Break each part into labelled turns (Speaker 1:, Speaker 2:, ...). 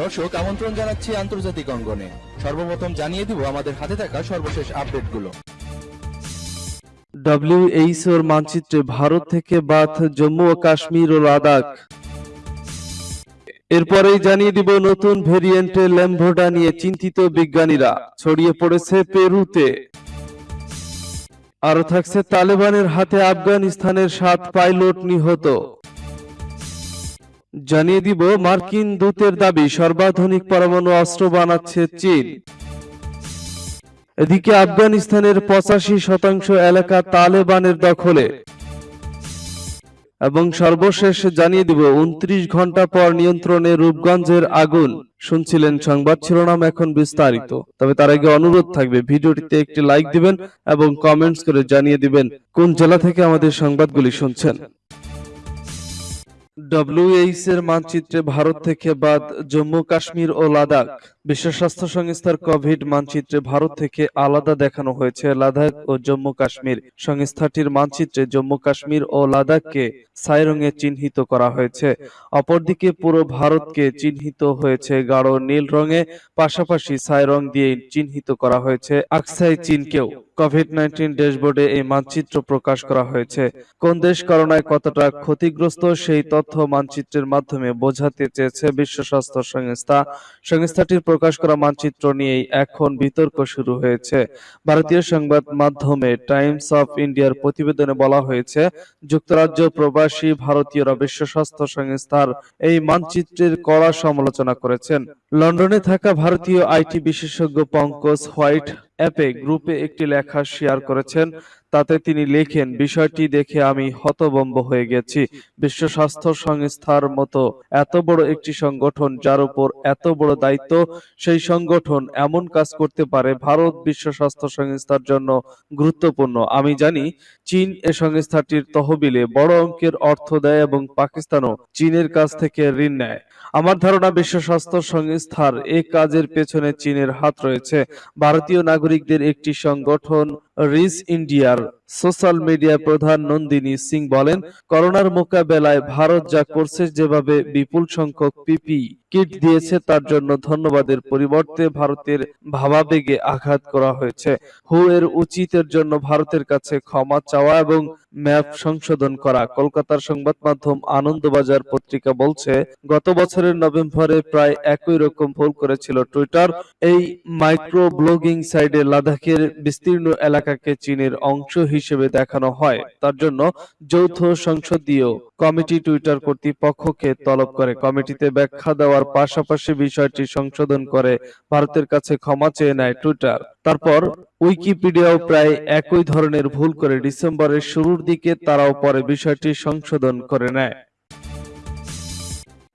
Speaker 1: দর্শক, আমন্ত্রণ জানাচ্ছি আন্তর্জাতিক অঙ্গনে। সর্বপ্রথম জানিয়ে দিব আমাদের হাতে থাকা সর্বশেষ আপডেটগুলো।
Speaker 2: ডব্লিউএইচওর মানচিত্রে ভারত থেকে বাদ জম্মু ও কাশ্মীর ও লাদাখ। এরপরেই জানিয়ে দিব নতুন ভেরিয়েন্টে ল্যাম্বোডা নিয়ে চিন্তিত বিজ্ঞানীরা। ছড়িয়ে পড়েছে পেরুতে। আরও থাকছে তালেবানের হাতে আফগানিস্তানের সাত পাইলট নিহত। জানিয়ে দিব, মার্কিন দূতের দাবি, সর্বাধুনিক পরমাণু অস্ত্র বানাচ্ছে চীন। এদিকে আফগানিস্তানের পঁচাশি শতাংশ এলাকা তালেবানের দখলে। এবং সর্বশেষ জানিয়ে দিব, উনত্রিশ ঘণ্টা পর নিয়ন্ত্রণে রূপগঞ্জের আগুন। শুনছিলেন সংবাদ শিরোনাম এখন বিস্তারিত। তবে তার আগে অনুরোধ থাকবে, ভিডিওটিতে একটি লাইক দিবেন এবং কমেন্টস করে জানিয়ে দিবেন, কোন জেলা থেকে আমাদের সংবাদগুলি শুনছেন। ডব্লিউএইচ এর মানচিত্রে ভারত থেকে বাদ জম্মু, কাশ্মীর ও লাদাখ। বিশ্ব স্বাস্থ্য সংস্থার কোভিড মানচিত্রে ভারত থেকে আলাদা দেখানো হয়েছে লাদাখ ও জম্মু, কাশ্মীর। সংস্থাটির মানচিত্রে জম্মু, কাশ্মীর ও লাদাখকে ছাই রঙে চিহ্নিত করা হয়েছে। অপরদিকে পুরো ভারতকে চিহ্নিত হয়েছে গাঢ় নীল রঙে, পাশাপাশি ছাই রং দিয়ে চিহ্নিত করা হয়েছে, আকসাই চীনকেও। কোভিড নাইন্টিন ড্যাশবোর্ডে এই মানচিত্র প্রকাশ করা হয়েছে। কোন দেশ করোনায় কতটা ক্ষতিগ্রস্ত সেই তথ্য মানচিত্রের মাধ্যমে বোঝাতে চেয়েছে বিশ্ব স্বাস্থ্য সংস্থা। সংস্থাটির প্রকাশ করা মানচিত্র নিয়েই এখন বিতর্ক শুরু হয়েছে। ভারতীয় সংবাদ মাধ্যমে টাইমস অফ ইন্ডিয়ার প্রতিবেদনে বলা হয়েছে, যুক্তরাজ্য প্রবাসী ভারতীয়রা বিশ্ব স্বাস্থ্য সংস্থার এই মানচিত্রের কড়া সমালোচনা করেছেন। লন্ডনে থাকা ভারতীয় আইটি বিশেষজ্ঞ পঙ্কজ হোয়াইট অ্যাপে গ্রুপে একটি লেখা শেয়ার করেছেন। তাতে তিনি লেখেন, বিষয়টি দেখে আমি হতবম্ব হয়ে গেছি। বিশ্ব স্বাস্থ্য সংস্থার মতো এত বড় একটি সংগঠন যার উপর এত বড় দায়িত্ব, সেই সংগঠন এমন কাজ করতে পারে ভারত বিশ্ব স্বাস্থ্য সংস্থার জন্য গুরুত্বপূর্ণ। আমি জানি, চীন এ সংস্থাটির তহবিলে বড় অঙ্কের অর্থ দেয় এবং পাকিস্তানও চীনের কাছ থেকে ঋণ নেয়। আমার ধারণা, বিশ্ব স্বাস্থ্য সংস্থার এ কাজের পেছনে চীনের হাত রয়েছে। ভারতীয় নাগরিকদের একটি সংগঠন রিচ ইন্ডিয়ার সোশ্যাল মিডিয়া প্রধান নন্দিনী সিং বলেন, করোনার মোকাবেলায় ভারত যা করছে যেভাবে বিপুল সংখ্যক পিপি কিট দিয়েছে তার জন্য ধন্যবাদের পরিবর্তে ভারতের ভাবাবেগে আঘাত করা হয়েছে। হু এর উচিতের জন্য ভারতের কাছে ক্ষমা চাওয়া এবং ম্যাপ সংশোধন করা। কলকাতার সংবাদ মাধ্যম আনন্দবাজার পত্রিকা বলছে, গত বছরের নভেম্বরে প্রায় একই রকম ভুল করেছিল টুইটার। এই মাইক্রো ব্লগিং সাইডে লাদাখের বিস্তীর্ণ এলাকাকে চীনের অংশ হিসেবে দেখানো হয়। তার জন্য যৌথ সংসদীয় কমিটি টুইটার কর্তৃপক্ষকে তলব করে। কমিটিতে ব্যাখ্যা দেওয়ার পাশাপাশি বিষয়টি সংশোধন করে। ভারতের কাছে ক্ষমা চেয়ে নেয় টুইটার। তারপর উইকিপিডিয়াও প্রায় একই ধরনের ভুল করে ডিসেম্বরের শুরুর দিকে তারাও পরে বিষয়টি সংশোধন করে নেয়।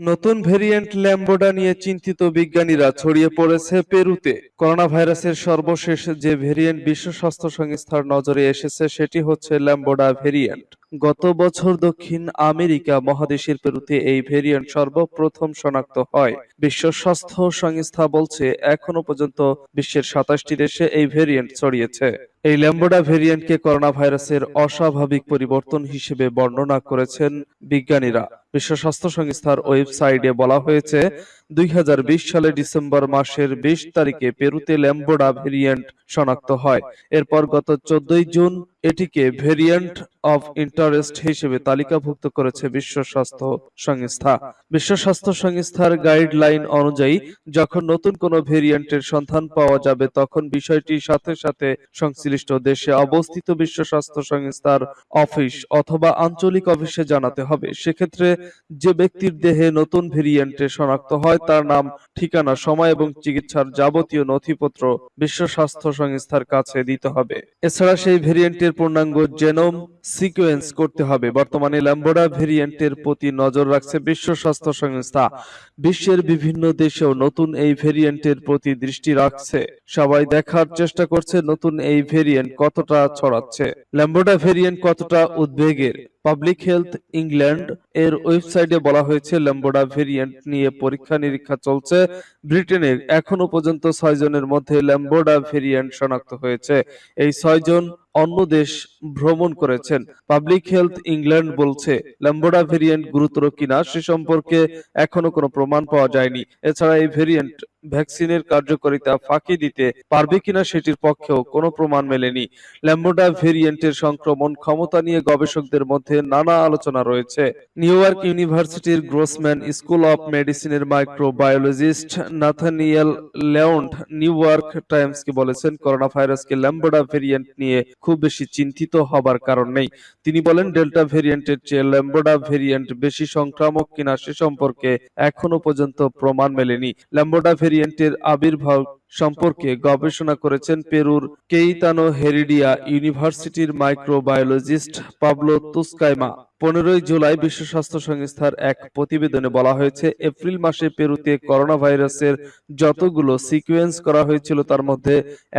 Speaker 2: নতুন ভেরিয়েন্ট ল্যাম্বোডা নিয়ে চিন্তিত বিজ্ঞানীরা ছড়িয়ে পড়েছে পেরুতে। করোনা ভাইরাসের সর্বশেষ যে ভেরিয়েন্ট বিশ্ব স্বাস্থ্য সংস্থার নজরে এসেছে, সেটি হচ্ছে ল্যাম্বোডা ভেরিয়েন্ট। গত বছর দক্ষিণ আমেরিকা মহাদেশের পেরুতে এই ভেরিয়েন্ট সর্বপ্রথম শনাক্ত হয়। বিশ্ব স্বাস্থ্য সংস্থা বলছে এখনও পর্যন্ত বিশ্বের সাতাশটি দেশে এই ভেরিয়েন্ট ছড়িয়েছে। এই ল্যাম্বোডা ভেরিয়েন্টকে করোনা ভাইরাসের অস্বাভাবিক পরিবর্তন হিসেবে বর্ণনা করেছেন বিজ্ঞানীরা। বিশ্ব স্বাস্থ্য সংস্থার ওয়েবসাইটে বলা হয়েছে দুই সালে ডিসেম্বর মাসের বিশ তারিখে পেরুতে ল্যাম্বোডা ভেরিয়েন্ট শনাক্ত হয়। এরপর গত চোদ্দই জুন এটিকে ভেরিয়েন্ট অফ ইন্টারেস্ট হিসেবে তালিকাভুক্ত করেছে বিশ্ব স্বাস্থ্য সংস্থা। বিশ্ব স্বাস্থ্য সংস্থার গাইডলাইন অনুযায়ী, যখন নতুন কোনো ভেরিয়েন্টের সন্ধান পাওয়া যাবে, তখন বিষয়টি সাথে সাথে সংশ্লিষ্ট দেশে অবস্থিত বিশ্ব স্বাস্থ্য সংস্থার অফিস অথবা আঞ্চলিক অফিসে জানাতে হবে। সেক্ষেত্রে যে ব্যক্তির দেহে নতুন ভেরিয়েন্টে শনাক্ত হয় তার নাম, ঠিকানা, সময় এবং চিকিৎসার যাবতীয় নথিপত্র বিশ্ব স্বাস্থ্য সংস্থার কাছে দিতে হবে। এছাড়া সেই ভেরিয়েন্টের পূর্ণাঙ্গ জেনোম সিকোয়েন্স করতে হবে। বর্তমানে ল্যাম্বোডা ভেরিয়েন্টের প্রতি নজর রাখছে বিশ্ব স্বাস্থ্য সংস্থা। বিশ্বের বিভিন্ন দেশেও নতুন এই ভেরিয়েন্টের প্রতি দৃষ্টি রাখছে। সবাই দেখার চেষ্টা করছে নতুন এই ভেরিয়েন্ট কতটা ছড়াচ্ছে। ল্যাম্বোডা ভেরিয়েন্ট কতটা উদ্বেগের? পাবলিক হেলথ ইংল্যান্ড এর ওয়েবসাইটে বলা হয়েছে ল্যাম্বোডা ভেরিয়েন্ট নিয়ে পরীক্ষা নিরীক্ষা চলছে ব্রিটেনের। এখনও পর্যন্ত ছয়জনের মধ্যে ল্যাম্বোডা ভেরিয়েন্ট শনাক্ত হয়েছে। এই ছয় জন অন্য দেশ ভ্রমণ করেছেন। পাবলিক হেলথ ইংল্যান্ড বলছে ল্যাম্বোডা ভেরিয়েন্ট গুরুতর কিনা সে সম্পর্কে এখনও কোনো প্রমাণ পাওয়া যায়নি। এছাড়া এই ভেরিয়েন্ট ভ্যাকসিনের কার্যকারিতা ফাঁকি দিতে পারবে কিনা সেটির পক্ষেও কোনো প্রমাণ মেলেনি। ল্যাম্বোডা ভেরিয়েন্টের সংক্রমণ ক্ষমতা নিয়ে গবেষকদের মধ্যে নানা আলোচনা রয়েছে। নিউ ইয়র্ক ইউনিভার্সিটির গ্রোসম্যান স্কুল অফ মেডিসিনের microbiologist Nathaniel Landau New York টাইমসকে বলেছেন করোনা ভাইরাসকে ল্যাম্বোডা ভেরিয়েন্ট নিয়ে খুব বেশি চিন্তিত হবার কারণ নেই। তিনি বলেন, ডেল্টা ভেরিয়েন্টের চেয়ে ল্যাম্বোডা ভেরিয়েন্ট বেশি সংক্রামক কিনা সে সম্পর্কে এখনও পর্যন্ত প্রমাণ মেলেনি। ল্যাম্বোডা ভেরিয়েন্টের আবির্ভাব সম্পর্কে গবেষণা করেছেন পেরুর কেইতানো হেরিডিয়া ইউনিভার্সিটির মাইক্রোবায়োলজিস্ট পাবলো তুস্কাইমা। পনেরোই জুলাই বিশ্ব স্বাস্থ্য সংস্থার এক প্রতিবেদনে বলা হয়েছে, এপ্রিল মাসে পেরুতে করোনা ভাইরাসের যতগুলো সিকোয়েন্স করা হয়েছিল তার মধ্যে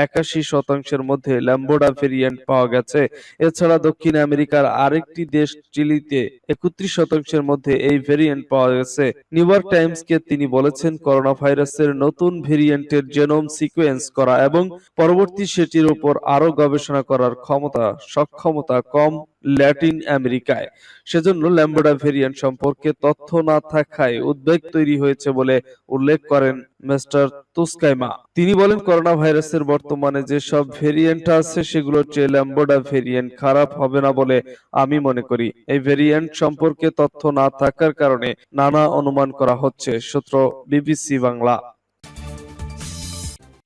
Speaker 2: একাশি শতাংশের মধ্যে ল্যাম্বোডা ভেরিয়েন্ট পাওয়া গেছে। এছাড়া দক্ষিণ আমেরিকার আরেকটি দেশ চিলিতে একত্রিশ শতাংশের মধ্যে এই ভেরিয়েন্ট পাওয়া গেছে। নিউ ইয়র্ক টাইমসকে তিনি বলেছেন করোনা ভাইরাসের নতুন ভেরিয়েন্টের জেনোম সিকোয়েন্স করা এবং পরবর্তী সেটির উপর আরও গবেষণা করার ক্ষমতা, সক্ষমতা কম ল্যাটিন আমেরিকায়। সেজন্য ল্যাম্বোডা ভেরিয়েন্ট সম্পর্কে তথ্য না থাকায় উদ্বেগ তৈরি হয়েছে বলে উল্লেখ করেন মিস্টার তুস্কাইমা তিনি বলেন করোনা ভাইরাসের বর্তমানে যেসব ভেরিয়েন্ট আছে, সেগুলোর চেয়ে ল্যাম্বোডা ভেরিয়েন্ট খারাপ হবে না বলে আমি মনে করি। এই ভেরিয়েন্ট সম্পর্কে তথ্য না থাকার কারণে নানা অনুমান করা হচ্ছে, সূত্র বিবিসি বাংলা।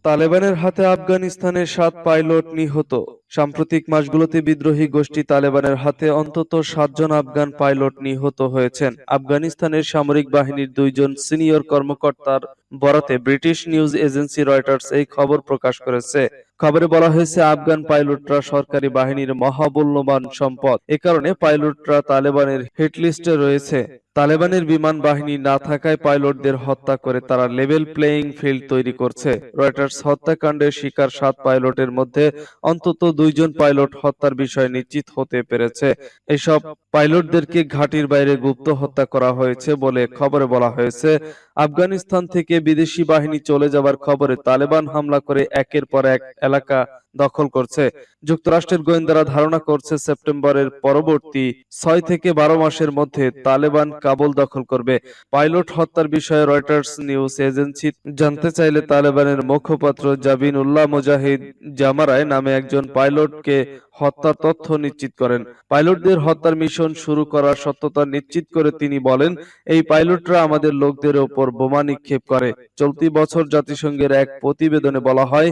Speaker 2: তালেবানের হাতে আফগানিস্তানের সাত পাইলট নিহত। সাম্প্রতিক মাসগুলোতে বিদ্রোহী গোষ্ঠী তালেবানের হাতে অন্তত সাতজন আফগান পাইলট নিহত হয়েছেন। আফগানিস্তানের সামরিক বাহিনীর দুইজন সিনিয়র কর্মকর্তার বরাতে ব্রিটিশ নিউজ এজেন্সি রয়টার্স এই খবর প্রকাশ করেছে। খবরে বলা হয়েছে, আফগান পাইলটরা সরকারি বাহিনীর মহামূল্যবান সম্পদ। এ কারণে পাইলটরা তালেবানের হিটলিস্টে রয়েছে। তালেবানের বিমান বাহিনী না থাকায় পাইলটদের হত্যা করে তারা লেভেল প্লেয়িং ফিল্ড তৈরি করছে। রয়টার্স হত্যাকাণ্ডের শিকার সাত পাইলটের মধ্যে অন্তত দুইজন পাইলট হত্যার বিষয় নিশ্চিত হতে পেরেছে। এসব পাইলটদেরকে ঘাটির বাইরে গুপ্ত হত্যা করা হয়েছে বলে খবরে বলা হয়েছে। আফগানিস্তান থেকে বিদেশি বাহিনী চলে যাবার খবরে তালেবান হামলা করে একের পর এক এলাকা দখল করছে। যুক্তরাষ্ট্রের গোয়েন্দারা ধারণা করছে সেপ্টেম্বরের পরবর্তী ছয় থেকে বারো মাসের মধ্যে তালেবান কাবুল দখল করবে। পাইলট হত্যার বিষয়ে রয়টার্স নিউজ এজেন্সি জানতে চাইলে তালেবানের মুখপাত্র জাবিন উল্লাহ মুজাহিদ জামারায় নামে একজন পাইলটকে হত্যার তথ্য নিশ্চিত করেন। পাইলটদের হত্যার মিশন শুরু করার সত্যতা নিশ্চিত করে তিনি বলেন, এই পাইলটরা আমাদের লোকদের ওপর বোমা নিক্ষেপ করে। চলতি বছর জাতিসংঘের এক প্রতিবেদনে বলা হয়,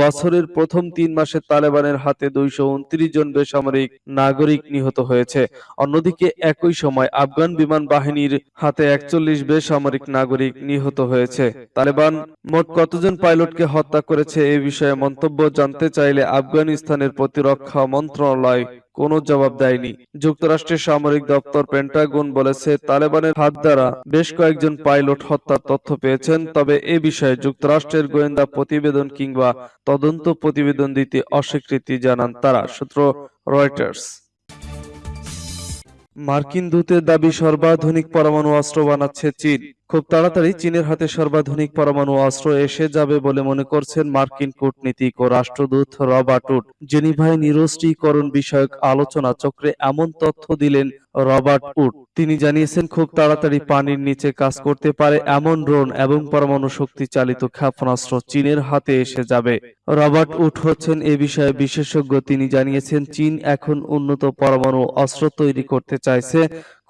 Speaker 2: বছরের প্রথম তিন মাসে তালেবানের হাতে দুইশো উনত্রিশ জন বেসামরিক নাগরিক নিহত হয়েছে। অন্যদিকে একই সময় আফগান বিমান বাহিনীর হাতে একচল্লিশ বেসামরিক নাগরিক নিহত হয়েছে। তালেবান মোট কতজন পাইলটকে হত্যা করেছে এ বিষয়ে মন্তব্য জানতে চাইলে আফগানিস্তানের প্রতিরক্ষা মন্ত্রণালয়। কোনো জবাব দেয়নি। যুক্তরাষ্ট্রের সামরিক দপ্তর পেন্টাগন বলেছে, তালেবানের হাত দ্বারা বেশ কয়েকজন পাইলট হত্যার তথ্য পেয়েছেন, তবে এ বিষয়ে যুক্তরাষ্ট্রের গোয়েন্দা প্রতিবেদন কিংবা তদন্ত প্রতিবেদন দিতে অস্বীকৃতি জানান তারা, সূত্র রয়টার্স। মার্কিন দূতের দাবি, সর্বাধুনিক পরমাণু অস্ত্র বানাচ্ছে চীন। খুব তাড়াতাড়ি চীনের হাতে সর্বাধুনিক পরমাণু অস্ত্র এসে যাবে বলে মনে করছেন মার্কিন কূটনীতিক ও রাষ্ট্রদূত রবার্ট উড জেনিভায় নিরস্ত্রীকরণ বিষয়ক আলোচনা চক্রে এমন তথ্য দিলেন রবার্ট উড। তিনি জানিয়েছেন, খুব তাড়াতাড়ি পানির নিচে কাজ করতে পারে এমন ড্রোন এবং পরমাণু শক্তি চালিত ক্ষেপণাস্ত্র চীনের হাতে এসে যাবে। রবার্ট উড হচ্ছেন এ বিষয়ে বিশেষজ্ঞ। তিনি জানিয়েছেন, চীন এখন উন্নত পরমাণু অস্ত্র তৈরি করতে চাইছে।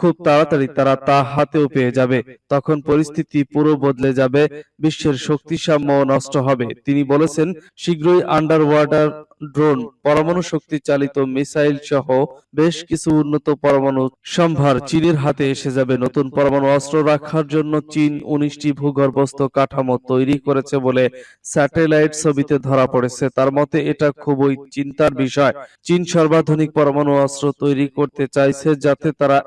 Speaker 2: খুব তাড়াতাড়ি তারা তা হাতেও পেয়ে যাবে। তখন পরিস্থিতি পুরো বদলে যাবে, বিশ্বের শক্তিসাম্য নষ্ট হবে। তিনি বলেছেন, শীঘ্রই আন্ডার ওয়াটার ড্রোন পরমাণু শক্তি চালিত মিসাইল সহ বেশ কিছু উন্নত পরমাণু সম্ভার চীনের হাতে এসে যাবে। নতুন পরমাণু অস্ত্র রাখার জন্য চীন উনিশটি ভূগর্ভস্থ কাঠামো তৈরি করেছে বলে স্যাটেলাইট ছবিতে ধরা পড়েছে। তার মতে, এটা খুবই চিন্তার বিষয়। চীন সর্বাধুনিক পরমাণু অস্ত্র তৈরি করতে চাইছে যাতে তারা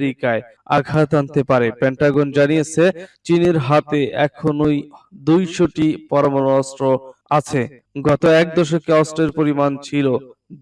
Speaker 2: আমেরিকায় আঘাত আনতে পারে। পেন্টাগন জানিয়েছে, চীনের হাতে এখনই দুইশটি পরমাণু অস্ত্র আছে। গত এক দশকে অস্ত্রের পরিমাণ ছিল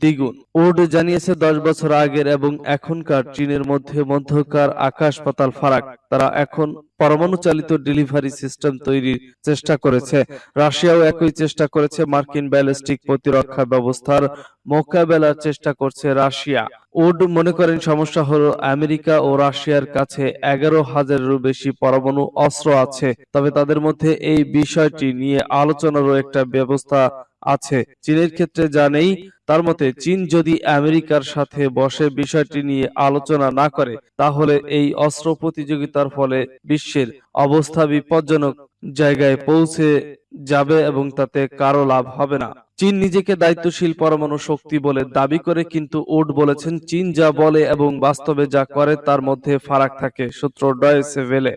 Speaker 2: দ্বিগুণ। উড জানিয়েছে, দশ বছর আগের এবং এখনকার চীনের মধ্যে মধ্যকার আকাশ পাতাল ফারাক। তারা এখন পরমাণু চালিত ডেলিভারি সিস্টেম তৈরির চেষ্টা করেছে। রাশিয়াও একই চেষ্টা করেছে মার্কিন ব্যালিস্টিক প্রতিরক্ষা ব্যবস্থার মোকাবেলার চেষ্টা করছে রাশিয়া। উড মনে করেন, সমস্যা হলো আমেরিকা ও রাশিয়ার কাছে এগারো হাজারেরও বেশি পরমাণু অস্ত্র আছে। তবে তাদের মধ্যে এই বিষয়টি নিয়ে আলোচনারও একটা ব্যবস্থা আছে। চীনের ক্ষেত্রে যা নেই তার মতে চীন যদি আমেরিকার সাথে বসে বিষয়টি নিয়ে আলোচনা না করে তাহলে এই অস্ত্র প্রতিযোগিতার ফলে বিশ্বের অবস্থা বিপজ্জনক জায়গায় পৌঁছে যাবে এবং তাতে কারও লাভ হবে না। চীন নিজেকে দায়িত্বশীল পরমাণু শক্তি বলে দাবি করে কিন্তু উড বলেছেন চীন যা বলে এবং বাস্তবে যা করে তার মধ্যে ফারাক থাকে। সূত্র ডয়েসে ভেলে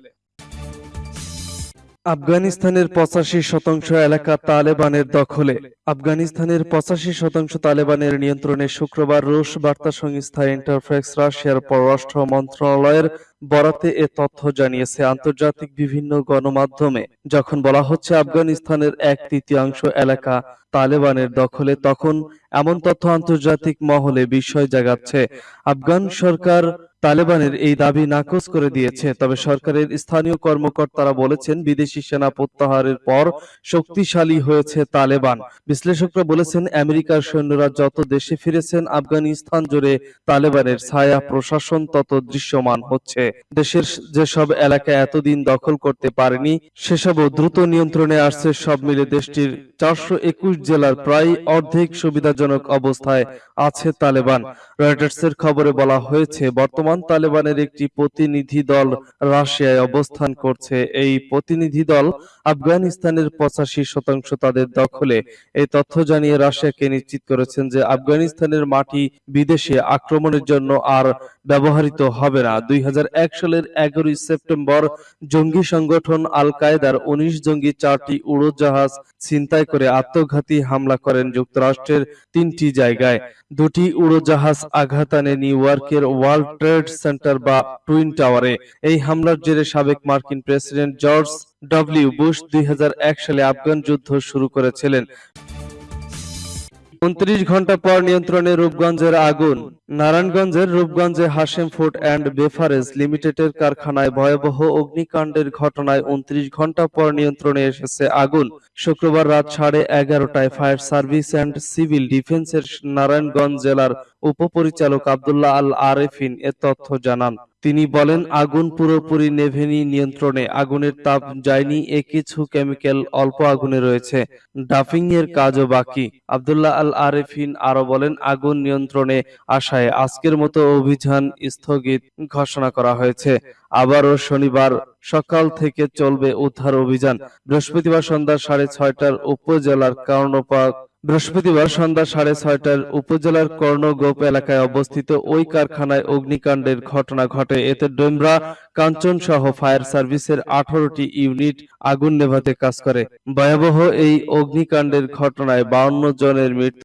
Speaker 2: আফগানিস্তানের পঁচাশি শতাংশ এলাকা তালেবানের দখলে। আফগানিস্তানের পঁচাশি শতাংশ তালেবানের নিয়ন্ত্রণে শুক্রবার রুশ বার্তা সংস্থা ইন্টারফ্যাক্স রাশিয়ার পররাষ্ট্র মন্ত্রণালয়ের বরাতে এ তথ্য জানিয়েছে আন্তর্জাতিক বিভিন্ন গণমাধ্যমে। যখন বলা হচ্ছে আফগানিস্তানের এক তৃতীয়াংশ এলাকা তালেবানের দখলে, তখন এমন তথ্য আন্তর্জাতিক মহলে বিস্ময় জাগাচ্ছে। আফগান সরকার তালেবানের এই দাবি নাকচ করে দিয়েছে, তবে সরকারের স্থানীয় কর্মকর্তারা বলেছেন, বিদেশি সেনা প্রত্যাহারের পর শক্তিশালী হয়েছে তালেবান। বিশ্লেষকরা বলেছেন, আমেরিকার সৈন্যরা যত দেশে ফিরেছেন, আফগানিস্তান জুড়ে তালেবানের ছায়া প্রশাসন তত দৃশ্যমান হচ্ছে। দেশের যেসব এলাকা এতদিন দখল করতে পারেনি, সেসবও দ্রুত নিয়ন্ত্রণে আসছে, সব মিলে দেশটির চারশো একুশ জেলার প্রায় অর্ধেক সুবিধাজনক অবস্থায় আছে তালেবান। রয়টার্সের খবরে বলা হয়েছে, বর্তমান তালেবানের একটি প্রতিনিধি দল রাশিয়ায় অবস্থান করছে। এই প্রতিনিধি দল আফগানিস্তানের পঁচাশি শতাংশ তাদের দখলে। এই তথ্য জানিয়ে রাশিয়াকে নিশ্চিত করেছেন যে আফগানিস্তানের মাটি বিদেশে আক্রমণের জন্য আর ব্যবহৃত হবে না। দুই সালের এগারোই সেপ্টেম্বর জঙ্গি সংগঠন আল কায়দার উনিশ জঙ্গি চারটি উড়োজাহাজ ছিনতাই করে আত্মঘাতী হামলা করেন যুক্তরাষ্ট্রের তিনটি জায়গায়। দুটি উড়োজাহাজ আঘাত আনে নিউ ইয়র্কের ওয়ার্ল্ড ট্রেড সেন্টার বা টুইন টাওয়ারে এই হামলার জেরে সাবেক মার্কিন প্রেসিডেন্ট জর্জ ডব্লিউ বুশ দুই সালে আফগান যুদ্ধ শুরু করেছিলেন। উনত্রিশ ঘণ্টা পর নিয়ন্ত্রণে রূপগঞ্জের আগুন। নারায়ণগঞ্জের রূপগঞ্জে হাশেম ফুড অ্যান্ড বেফারেজ লিমিটেডের কারখানায় ভয়াবহ অগ্নিকাণ্ডের ঘটনায় উনত্রিশ ঘণ্টা পর নিয়ন্ত্রণে এসেছে আগুন। শুক্রবার রাত সাড়ে এগারোটায় ফায়ার সার্ভিস অ্যান্ড সিভিল ডিফেন্সের নারায়ণগঞ্জ জেলার উপপরিচালক আব্দুল্লাহ আল আরেফিন এ তথ্য জানান। তিনি বলেন, আগুন পুরোপুরি নেভেনি নিয়ন্ত্রণে, আগুনের তাপ যায়নি, এ কিছু কেমিক্যাল অল্প আগুনে রয়েছে ডাফিং এর কাজও বাকি। আব্দুল্লাহ আল আরেফিন আরও বলেন, আগুন নিয়ন্ত্রণে আসায় আজকের মতো অভিযান স্থগিত ঘোষণা করা হয়েছে। আবারও শনিবার সকাল থেকে চলবে উদ্ধার অভিযান। বৃহস্পতিবার সন্ধ্যা সাড়ে ছয়টার উপজেলার কর্ণপাক বৃহস্পতিবার সন্ধ্যা সাড়ে ছয়টার উপজেলার কর্ণগোপ এলাকায় অবস্থিত ওই কারখানায় অগ্নিকাণ্ডের ঘটনা ঘটে। এতে ডোমরা, কাঞ্চন সহ ফায়ার সার্ভিসের আঠারোটি ইউনিট আগুন নেভাতে কাজ করে। ভয়াবহ এই অগ্নিকাণ্ডের ঘটনায় বাউন্ন জনের মৃত্যু